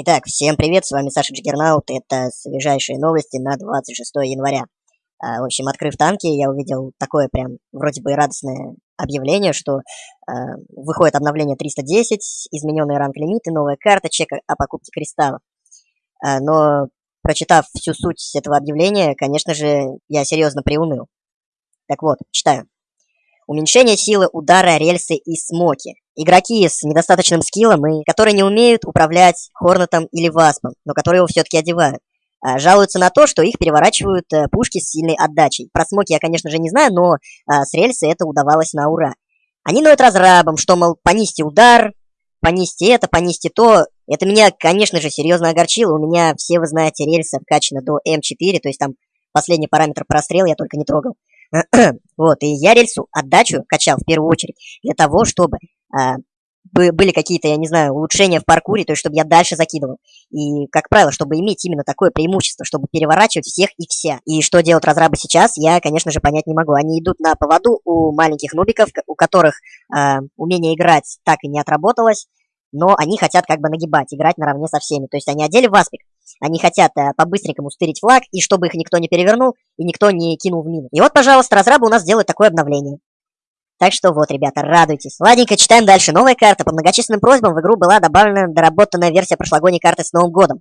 Итак, всем привет, с вами Саша Джиггернаут, это свежайшие новости на 26 января. А, в общем, открыв танки, я увидел такое прям вроде бы радостное объявление, что а, выходит обновление 310, измененный ранг лимиты, новая карта, чек о покупке кристаллов. А, но, прочитав всю суть этого объявления, конечно же, я серьезно приуныл. Так вот, читаю. Уменьшение силы удара, рельсы и смоки. Игроки с недостаточным скиллом и которые не умеют управлять Хорнетом или Васпом, но которые его все-таки одевают. А, жалуются на то, что их переворачивают э, пушки с сильной отдачей. Про смоки я, конечно же, не знаю, но а, с рельсы это удавалось на ура. Они ноют разрабом, что, мол, понизьте удар, понизьте это, понизьте то. Это меня, конечно же, серьезно огорчило. У меня, все вы знаете, рельсы вкачаны до М4, то есть там последний параметр прострел я только не трогал. вот, и я рельсу отдачу качал в первую очередь для того, чтобы были какие-то, я не знаю, улучшения в паркуре, то есть чтобы я дальше закидывал. И, как правило, чтобы иметь именно такое преимущество, чтобы переворачивать всех и вся. И что делают разрабы сейчас, я, конечно же, понять не могу. Они идут на поводу у маленьких нубиков, у которых э, умение играть так и не отработалось, но они хотят как бы нагибать, играть наравне со всеми. То есть они одели васпик, они хотят э, по-быстренькому стырить флаг, и чтобы их никто не перевернул, и никто не кинул в мину. И вот, пожалуйста, разрабы у нас делают такое обновление. Так что вот, ребята, радуйтесь. Ладненько, читаем дальше. Новая карта. По многочисленным просьбам в игру была добавлена доработанная версия прошлогодней карты с Новым годом.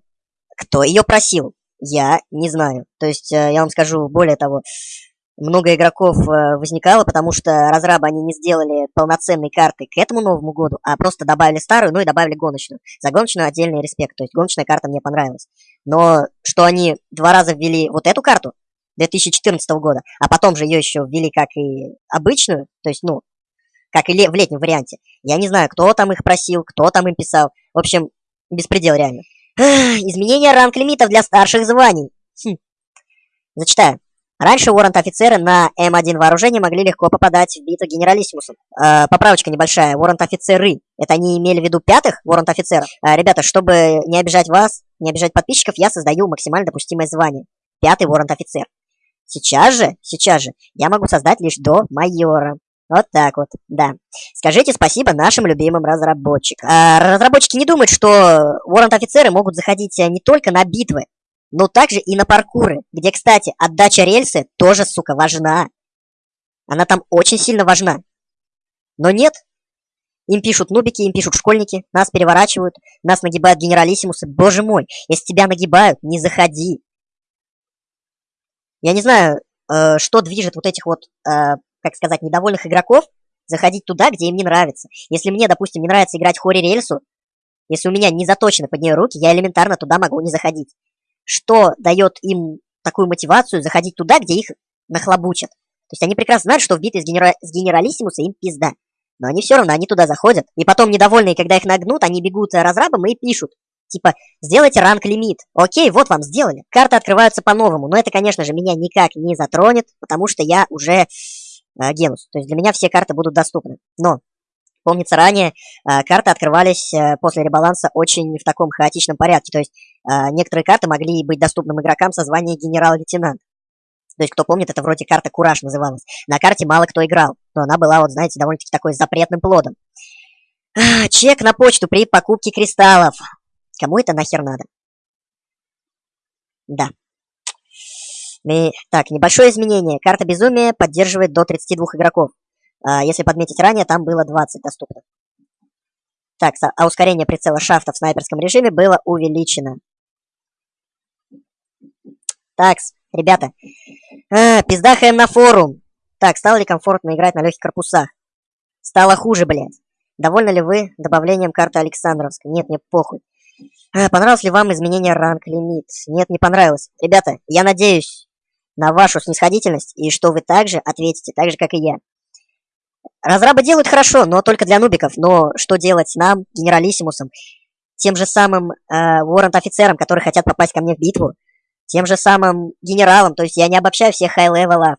Кто ее просил? Я не знаю. То есть, э, я вам скажу более того, много игроков э, возникало, потому что разрабы они не сделали полноценной карты к этому Новому году, а просто добавили старую, ну и добавили гоночную. За гоночную отдельный респект, то есть гоночная карта мне понравилась. Но что они два раза ввели вот эту карту, 2014 года, а потом же ее еще ввели как и обычную, то есть, ну, как и в летнем варианте. Я не знаю, кто там их просил, кто там им писал. В общем, беспредел реально. Изменение ранг лимитов для старших званий. Хм. Зачитаю. Раньше уоррент-офицеры на М1 вооружении могли легко попадать в битву генералиссимусом. Э, поправочка небольшая. Уоррент-офицеры. Это они имели в виду пятых уоррент-офицеров? Э, ребята, чтобы не обижать вас, не обижать подписчиков, я создаю максимально допустимое звание. Пятый уоррент-офицер. Сейчас же, сейчас же, я могу создать лишь до майора. Вот так вот, да. Скажите спасибо нашим любимым разработчикам. А, разработчики не думают, что воррент-офицеры могут заходить э, не только на битвы, но также и на паркуры, где, кстати, отдача рельсы тоже, сука, важна. Она там очень сильно важна. Но нет. Им пишут нубики, им пишут школьники, нас переворачивают, нас нагибают генералиссимусы. Боже мой, если тебя нагибают, не заходи. Я не знаю, э, что движет вот этих вот, э, как сказать, недовольных игроков заходить туда, где им не нравится. Если мне, допустим, не нравится играть Хори Рельсу, если у меня не заточены под нее руки, я элементарно туда могу не заходить. Что дает им такую мотивацию заходить туда, где их нахлобучат? То есть они прекрасно знают, что в битве с, генера... с генералиссимуса им пизда. Но они все равно, они туда заходят. И потом, недовольные, когда их нагнут, они бегут разрабам и пишут. Типа, сделайте ранг-лимит. Окей, вот вам сделали. Карты открываются по-новому. Но это, конечно же, меня никак не затронет, потому что я уже э, генус. То есть для меня все карты будут доступны. Но, помнится ранее, э, карты открывались э, после ребаланса очень в таком хаотичном порядке. То есть э, некоторые карты могли быть доступным игрокам со званием генерал-лейтенант. То есть, кто помнит, это вроде карта Кураж называлась. На карте мало кто играл, но она была, вот знаете, довольно-таки такой запретным плодом. Чек на почту при покупке кристаллов. Кому это нахер надо? Да. Так, небольшое изменение. Карта безумия поддерживает до 32 игроков. А, если подметить ранее, там было 20 доступно. Так, а ускорение прицела шафта в снайперском режиме было увеличено. Так, ребята. А, пиздахаем на форум. Так, стало ли комфортно играть на легких корпусах? Стало хуже, блядь. Довольны ли вы добавлением карты Александровска? Нет, мне похуй. А, понравилось ли вам изменение ранг лимит? Нет, не понравилось. Ребята, я надеюсь на вашу снисходительность и что вы также ответите, так же, как и я. Разрабы делают хорошо, но только для нубиков. Но что делать нам, генералиссимусам, тем же самым э, warrant -офицерам, которые хотят попасть ко мне в битву, тем же самым генералам, то есть я не обобщаю всех high-level ов.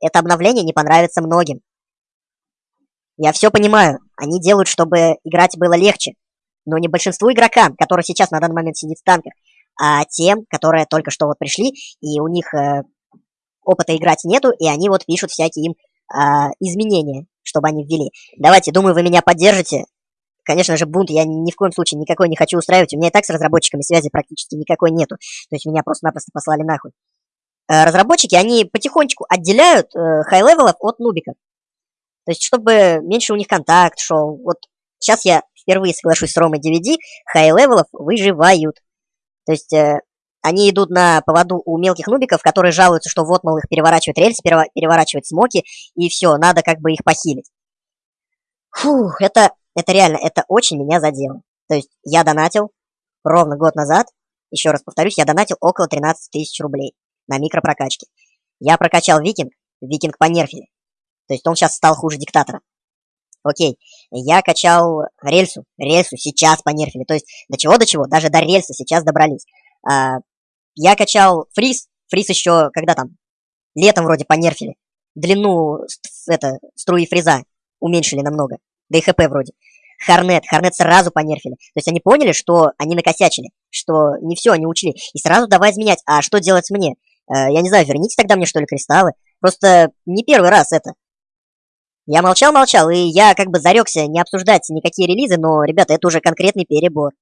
Это обновление не понравится многим. Я все понимаю, они делают, чтобы играть было легче но не большинству игрокам, которые сейчас на данный момент сидят в танках, а тем, которые только что вот пришли, и у них э, опыта играть нету, и они вот пишут всякие им э, изменения, чтобы они ввели. Давайте, думаю, вы меня поддержите. конечно же, бунт я ни в коем случае никакой не хочу устраивать. У меня и так с разработчиками связи практически никакой нету. То есть меня просто-напросто послали нахуй. Э, разработчики, они потихонечку отделяют э, high-level ов от нубиков. То есть, чтобы меньше у них контакт шел. Вот сейчас я впервые соглашусь с Ромой DVD, high-level ов выживают. То есть, э, они идут на поводу у мелких нубиков, которые жалуются, что вот, мол, их переворачивают рельсы, переворачивают смоки, и все, надо как бы их похилить. Фух, это, это реально, это очень меня задело. То есть, я донатил ровно год назад, еще раз повторюсь, я донатил около 13 тысяч рублей на микропрокачке. Я прокачал викинг, викинг понерфили. То есть он сейчас стал хуже диктатора. Окей, я качал рельсу, рельсу сейчас понерфили. То есть до чего, до чего, даже до рельса сейчас добрались. А, я качал фриз, фриз еще, когда там, летом вроде понерфили. Длину, это, струи фриза уменьшили намного. Да и хп вроде. Харнет, Харнет сразу понерфили. То есть они поняли, что они накосячили, что не все они учли. И сразу давай изменять. А что делать мне? Э, я не знаю, верните тогда мне, что ли, кристаллы. Просто не первый раз это. Я молчал-молчал, и я как бы зарекся не обсуждать никакие релизы, но, ребята, это уже конкретный перебор.